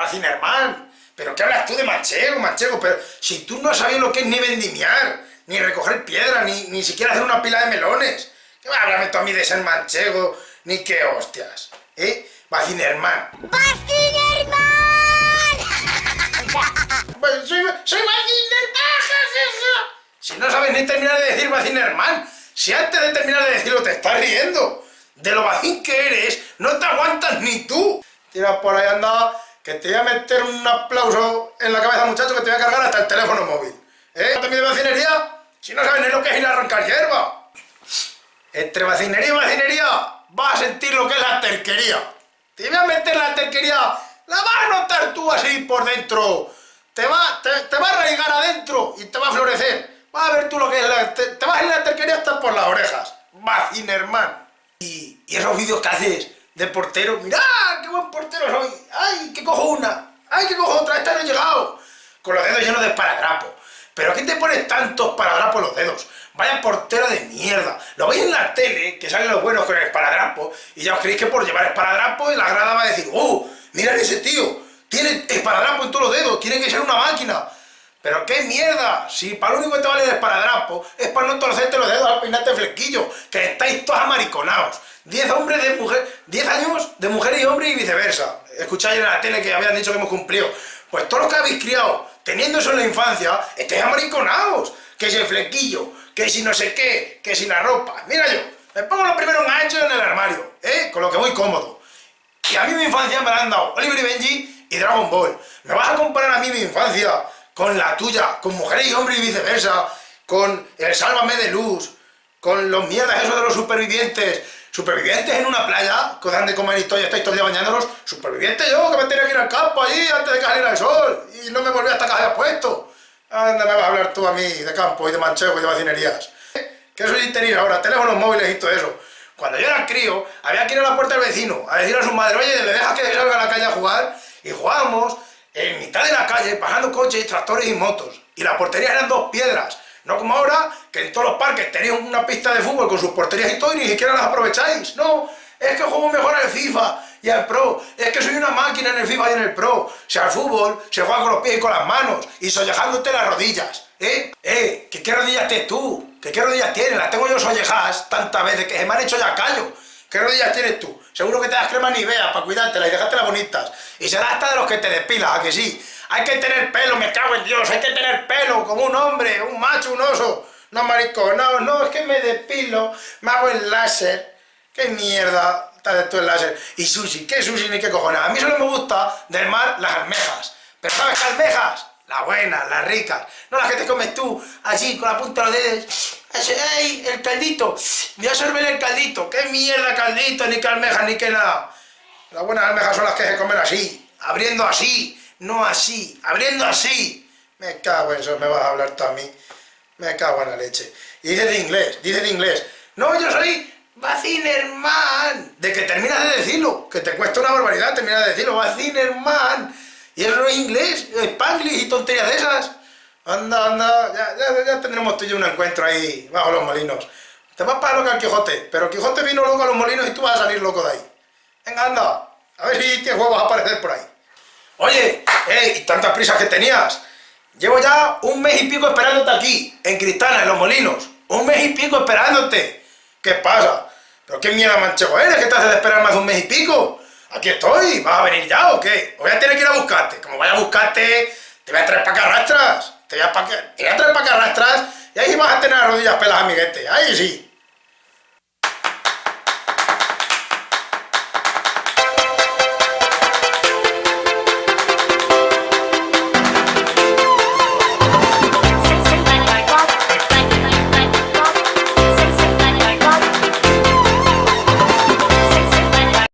Vacinerman. ¿Pero qué hablas tú de manchego, manchego? Pero si tú no sabes lo que es ni vendimiar, ni recoger piedra, ni, ni siquiera hacer una pila de melones. ¿Qué va a hablarme tú a mí de ser manchego? Ni qué hostias. ¿Eh? Vacinerman. ¡Vacinerman! Pues soy, soy Vacinerman, jefe. Si no sabes ni terminar de decir Vacinerman, si antes de terminar de decirlo te estás riendo de lo vacín que eres, no te aguantas ni tú. Tira por ahí, anda, que te voy a meter un aplauso en la cabeza, muchacho, que te voy a cargar hasta el teléfono móvil. ¿Eh? ¿También de vacinería? Si no sabes ni lo que es ir a arrancar hierba. Entre vacinería y vacinería vas a sentir lo que es la terquería. Te voy a meter la terquería, la vas a notar tú así por dentro. Te va, te, te a arraigar adentro y te va a florecer. Vas a ver tú lo que es la... Te, te vas a ir la terquería hasta por las orejas. Vacinerman. Y, y esos vídeos que haces de portero, mirad, buen portero soy, ay, que cojo una, ay, que cojo otra, esta no he llegado, con los dedos llenos de esparadrapo. ¿Pero qué te pones tantos esparadrapos en los dedos? Vaya portero de mierda. Lo veis en la tele, que salen los buenos con el esparadrapo, y ya os creéis que por llevar esparadrapo la grada va a decir, oh, mirad ese tío, tiene esparadrapo en todos los dedos, tiene que ser una máquina. Pero qué mierda, si para lo único que te vale el esparadrapo es para no torcerte los dedos al peinarte flequillo, que estáis todos amariconados. 10 hombres de mujer, 10 años de mujeres y hombres y viceversa. Escucháis en la tele que habían dicho que hemos cumplido. Pues todos los que habéis criado teniendo eso en la infancia, estáis amariconados. Que si el flequillo, que si no sé qué, que si la ropa. Mira yo, me pongo los primeros ganchos en el armario, ¿eh? Con lo que voy cómodo. Y a mí mi infancia me han dado Oliver y Benji y Dragon Ball. ¿Me vas a comparar a mí mi infancia con la tuya, con mujeres y hombres y viceversa, con el Sálvame de Luz, con los mierdas esos de los supervivientes, supervivientes en una playa, que dan de comer y todo, y estáis todo el día bañándolos, superviviente yo, que me tenía que ir al campo allí antes de que saliera el sol, y no me volví hasta que había puesto. Anda, me vas a hablar tú a mí de campo y de manchego y de vacinerías. ¿Qué soy tener ahora? Teléfonos móviles y todo eso. Cuando yo era crío, había que ir a la puerta del vecino a decir a su madre, oye, ¿le dejas que salga a la calle a jugar? Y jugábamos en mitad de la calle, pasando coches, tractores y motos. Y las porterías eran dos piedras. No como ahora, que en todos los parques tenéis una pista de fútbol con sus porterías y todo y ni siquiera las aprovecháis. No, es que juego mejor al FIFA y al Pro. Es que soy una máquina en el FIFA y en el Pro. O sea, al fútbol se juega con los pies y con las manos y sollejándote las rodillas. ¿Eh? ¿Eh? ¿Que qué rodillas tienes tú? ¿Que qué rodillas tienes? Las tengo yo sollejadas tantas veces que se me han hecho ya callo. ¿Qué rodillas tienes tú? Seguro que te das crema ni veas para cuidártelas y dejártelas bonitas. Y será hasta de los que te despilas, ¿a que sí? Hay que tener pelo, me cago en Dios, hay que tener pelo como un hombre, un macho, un oso. No, marico, no, no, es que me depilo, me hago el láser. ¿Qué mierda está de todo el láser? Y sushi, ¿qué sushi ni qué cojones? A mí solo me gusta del mar las almejas. ¿Pero sabes qué almejas? Las buenas, las ricas. No las que te comes tú, así, con la punta de los dedos. ¡Ey, el caldito! Voy a sorber el caldito. ¿Qué mierda caldito? Ni que almejas, ni que nada. Las buenas almejas son las que se comen así, abriendo así, no así, abriendo así. Me cago en eso, me vas a hablar tú a mí. Me cago en la leche. Y dice de inglés, dice de inglés. No, yo soy Vacinerman. De que terminas de decirlo, que te cuesta una barbaridad terminar de decirlo. Vacinerman. Y eso no es inglés, Spanglish y tonterías de esas. Anda, anda, ya, ya, ya tendremos tú y yo un encuentro ahí, bajo los molinos. Te vas para loco al Quijote, pero Quijote vino loco a los molinos y tú vas a salir loco de ahí. Venga, anda, a ver si tienes huevos a aparecer por ahí. Oye, ey, tantas prisas que tenías. Llevo ya un mes y pico esperándote aquí, en Cristana, en Los Molinos. Un mes y pico esperándote. ¿Qué pasa? ¿Pero qué mierda manchego eres que te hace de esperar más de un mes y pico? Aquí estoy, ¿vas a venir ya o qué? O voy a tener que ir a buscarte. Como vaya a buscarte, te voy a traer para que arrastras. Te voy a, pa te voy a traer para que arrastras y ahí vas a tener las rodillas pelas, amiguete. Ahí sí.